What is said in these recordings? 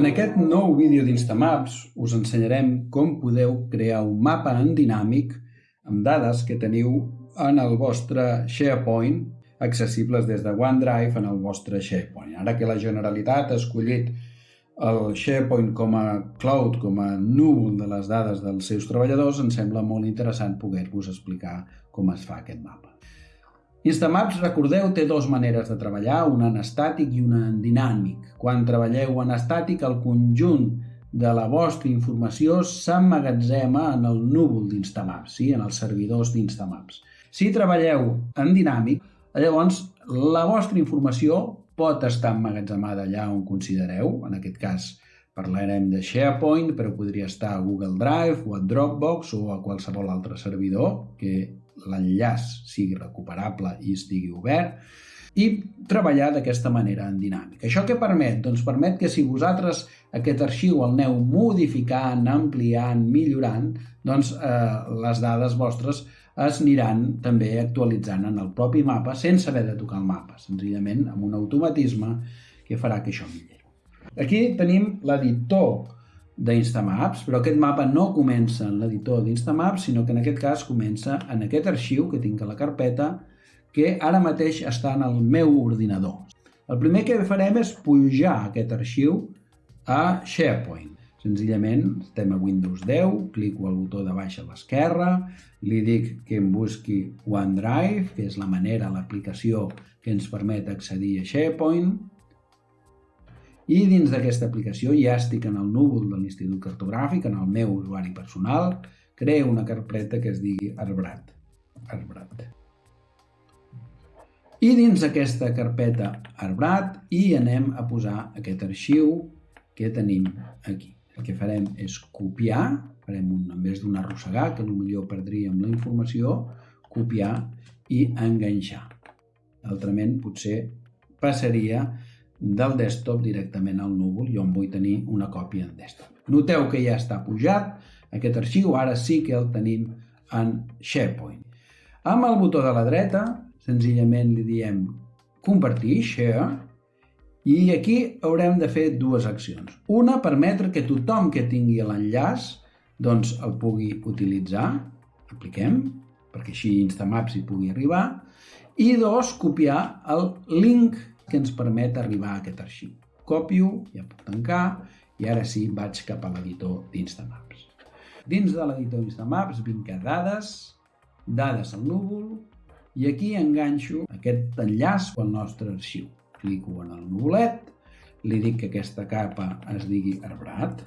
En aquest nou vídeo d'Instamaps us ensenyarem com podeu crear un mapa en dinàmic amb dades que teniu en el vostre SharePoint accessibles des de OneDrive en el vostre SharePoint. Ara que la Generalitat ha escollit el SharePoint com a cloud, com a núvol de les dades dels seus treballadors, ens sembla molt interessant poder-vos explicar com es fa aquest mapa. Instamaps, recordeu, té dues maneres de treballar, una en estàtic i una en dinàmic. Quan treballeu en estàtic, el conjunt de la vostra informació s'emmagatzema en el núvol d'Instamaps, sí? en els servidors d'Instamaps. Si treballeu en dinàmic, llavors la vostra informació pot estar emmagatzemada allà on considereu, en aquest cas parlarem de SharePoint, però podria estar a Google Drive o a Dropbox o a qualsevol altre servidor que l'enllaç sigui recuperable i estigui obert, i treballar d'aquesta manera en dinàmica. Això què permet? Doncs permet que si vosaltres aquest arxiu el aneu modificant, ampliant, millorant, doncs eh, les dades vostres es aniran també actualitzant en el propi mapa sense haver de tocar el mapa, senzillament amb un automatisme que farà que això millori. Aquí tenim l'editor d'Instamaps, però aquest mapa no comença en l'editor d'Instamaps, sinó que en aquest cas comença en aquest arxiu que tinc a la carpeta que ara mateix està en el meu ordinador. El primer que farem és pujar aquest arxiu a SharePoint. Senzillament estem a Windows 10, clico al botó de baix a l'esquerra, li dic que em busqui OneDrive, que és la manera, l'aplicació que ens permet accedir a SharePoint, i dins d'aquesta aplicació ja estic en el núvol de l'Institut Cartogràfic, en el meu usuari personal, creo una carpeta que es digui Arbrat. Arbrat. I dins d'aquesta carpeta Arbrat hi anem a posar aquest arxiu que tenim aquí. El que farem és copiar, farem un, en vez d'un arrossegar, que millor perdríem la informació, copiar i enganxar. Altrament, potser passaria del desktop directament al núvol i on vull tenir una còpia en desktop. Noteu que ja està pujat aquest arxiu, ara sí que el tenim en SharePoint. Amb el botó de la dreta, senzillament li diem compartir, share, i aquí haurem de fer dues accions. Una, permetre que tothom que tingui l'enllaç doncs el pugui utilitzar, apliquem, perquè així Instamaps hi pugui arribar, i dos, copiar el link que ens permet arribar a aquest arxiu. Copio, ja puc tancar, i ara sí vaig cap a l'editor d'Instamaps. Dins de l'editor d'Instamaps vinc a dades, dades al núvol, i aquí enganxo aquest enllaç al nostre arxiu. Clico en el núvolet, li dic que aquesta capa es digui arbrat,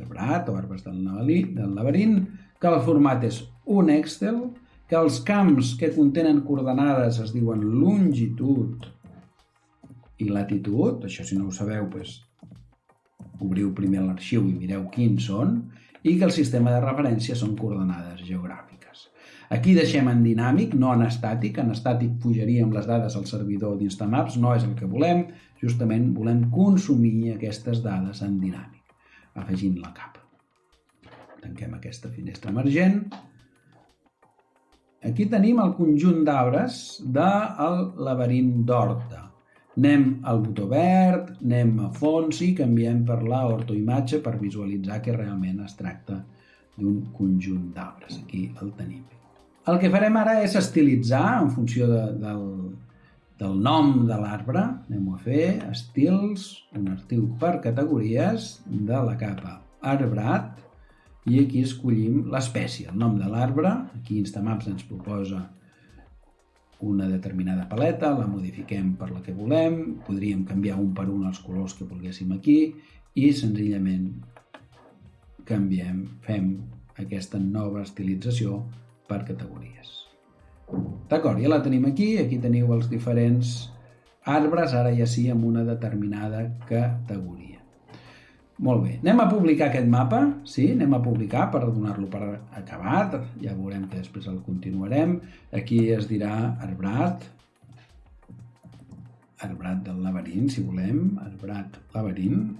arbrat o arbres del laberint, que el format és un Excel, que els camps que contenen coordenades es diuen longitud i latitud, això si no ho sabeu, doncs, obriu primer l'arxiu i mireu quins són, i que el sistema de referència són coordenades geogràfiques. Aquí deixem en dinàmic, no en estàtic. En estàtic pujaríem les dades al servidor d'Instamaps, no és el que volem. Justament volem consumir aquestes dades en dinàmic, afegint la capa. Tanquem aquesta finestra emergent Aquí tenim el conjunt d'arbres del laberint d'Horta. Anem al botó verd, anem a fons i canviem per la ortoimatge per visualitzar que realment es tracta d'un conjunt d'arbres. Aquí el tenim. El que farem ara és estilitzar en funció de, del, del nom de l'arbre. Anem a fer estils, un estil per categories de la capa arbrat i aquí escollim l'espècie, el nom de l'arbre. Aquí Instamaps ens proposa una determinada paleta, la modifiquem per la que volem, podríem canviar un per un els colors que volguéssim aquí i senzillament canviem, fem aquesta nova estilització per categories. D'acord, ja la tenim aquí, aquí teniu els diferents arbres, ara ja sí amb una determinada categoria. Molt bé, anem a publicar aquest mapa, sí, anem a publicar per donar-lo per acabat, ja veurem que després el continuarem. Aquí es dirà arbrat, arbrat del laberint, si volem, arbrat laberint.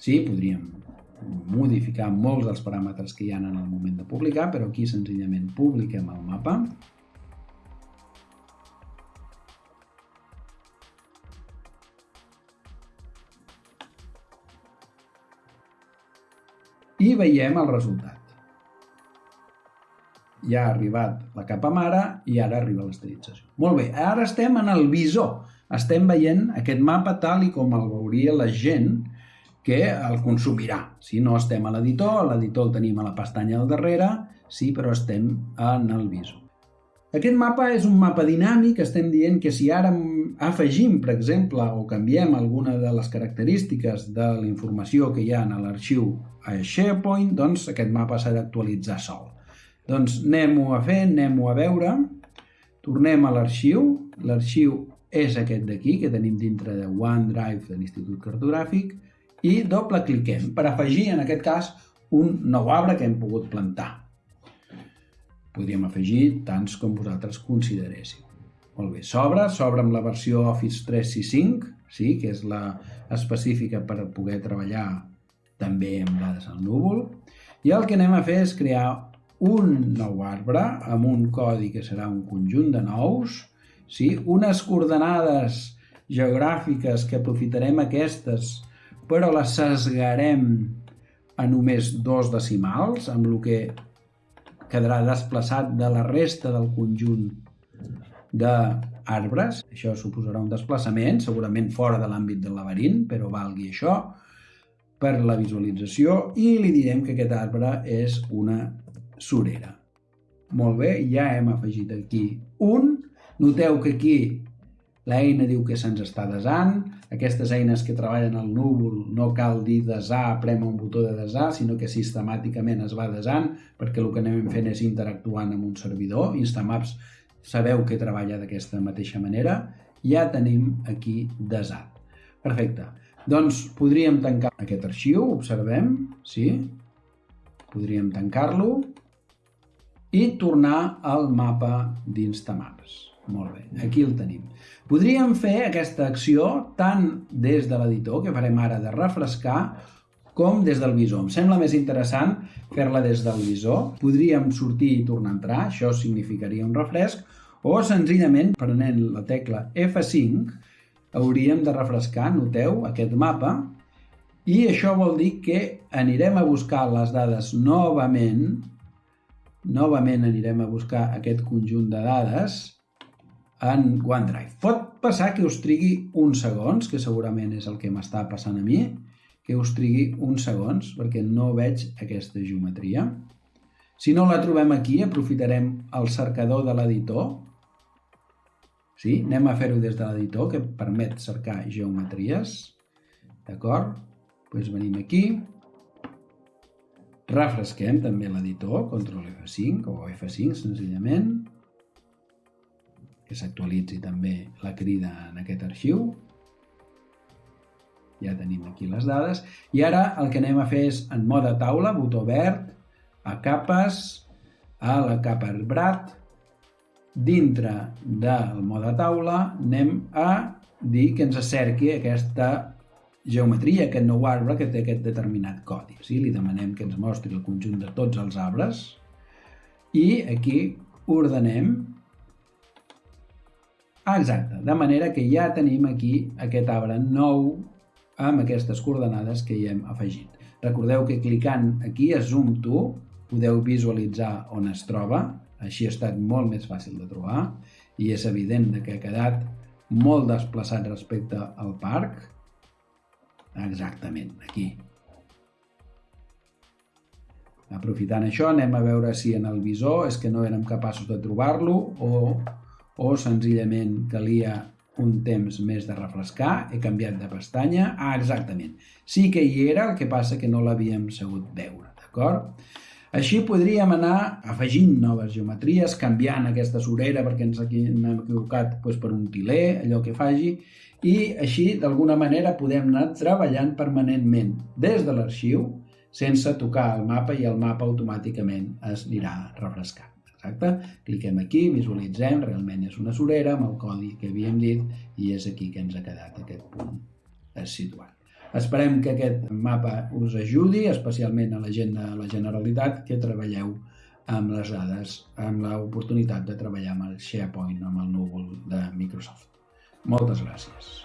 Sí, podríem modificar molts dels paràmetres que hi ha en el moment de publicar, però aquí senzillament publiquem el mapa. I veiem el resultat. Ja ha arribat la capa mare i ara arriba l'esterilització. Molt bé, ara estem en el visor. Estem veient aquest mapa tal i com el veuria la gent que el consumirà. Si no estem a l'editor, l'editor el tenim a la pestanya al darrere, sí, però estem en el visor. Aquest mapa és un mapa dinàmic, estem dient que si ara afegim, per exemple, o canviem alguna de les característiques de la informació que hi ha en l'arxiu a SharePoint, doncs aquest mapa s'ha d'actualitzar sol. Doncs anem-ho a fer, anem-ho a veure, tornem a l'arxiu, l'arxiu és aquest d'aquí, que tenim dintre de OneDrive de l'Institut Cartogràfic, i doble cliquem per afegir, en aquest cas, un nou arbre que hem pogut plantar. Podríem afegir tants com vosaltres consideréssiu. Molt bé, s'obre, s'obre amb la versió Office 365, sí, que és la específica per poder treballar també amb dades al núvol. I el que anem a fer és crear un nou arbre amb un codi que serà un conjunt de nous, sí? unes coordenades geogràfiques que aprofitarem aquestes però les sesgarem a només dos decimals, amb el que quedarà desplaçat de la resta del conjunt d'arbres. Això suposarà un desplaçament, segurament fora de l'àmbit del laberint, però valgui això per la visualització i li direm que aquest arbre és una surera. Molt bé, ja hem afegit aquí un. Noteu que aquí L'eina diu que se'ns està desant. Aquestes eines que treballen al núvol no cal dir desar, prem un botó de desar, sinó que sistemàticament es va desant perquè el que anem fent és interactuant amb un servidor. Instamaps sabeu que treballa d'aquesta mateixa manera. Ja tenim aquí desat. Perfecte. Doncs podríem tancar aquest arxiu, observem, sí? Podríem tancar-lo i tornar al mapa d'Instamaps. Molt bé, aquí el tenim. Podríem fer aquesta acció tant des de l'editor, que farem ara de refrescar, com des del visor. Em sembla més interessant fer-la des del visor. Podríem sortir i tornar a entrar, això significaria un refresc, o senzillament, prenent la tecla F5, hauríem de refrescar, noteu, aquest mapa, i això vol dir que anirem a buscar les dades novament, novament anirem a buscar aquest conjunt de dades, en OneDrive. Pot passar que us trigui uns segons, que segurament és el que m'està passant a mi, que us trigui uns segons, perquè no veig aquesta geometria. Si no la trobem aquí, aprofitarem el cercador de l'editor. Sí? Anem a fer-ho des de l'editor, que permet cercar geometries. D'acord? Doncs venim aquí. Refresquem també l'editor, control F5 o F5 senzillament que s'actualitzi també la crida en aquest arxiu. Ja tenim aquí les dades. I ara el que anem a fer és en mode taula, botó verd, a capes, a la capa arbrat, dintre del mode taula anem a dir que ens acerqui aquesta geometria, aquest nou arbre que té aquest determinat codi. Sí? Li demanem que ens mostri el conjunt de tots els arbres i aquí ordenem Ah, exacte, de manera que ja tenim aquí aquest arbre nou amb aquestes coordenades que hi hem afegit. Recordeu que clicant aquí a Zoom To podeu visualitzar on es troba, així ha estat molt més fàcil de trobar i és evident que ha quedat molt desplaçat respecte al parc. Exactament, aquí. Aprofitant això, anem a veure si en el visor és que no érem capaços de trobar-lo o o senzillament calia un temps més de refrescar, he canviat de pestanya, ah, exactament, sí que hi era, el que passa que no l'havíem sabut veure, d'acord? Així podríem anar afegint noves geometries, canviant aquesta sorera perquè ens hem equivocat doncs, per un tiler, allò que faci, i així d'alguna manera podem anar treballant permanentment des de l'arxiu sense tocar el mapa i el mapa automàticament es anirà refrescant. Exacte? Cliquem aquí, visualitzem, realment és una surera amb el codi que havíem dit i és aquí que ens ha quedat aquest punt situat. Esperem que aquest mapa us ajudi, especialment a la gent de la Generalitat, que treballeu amb les dades, amb l'oportunitat de treballar amb el SharePoint, amb el núvol de Microsoft. Moltes gràcies.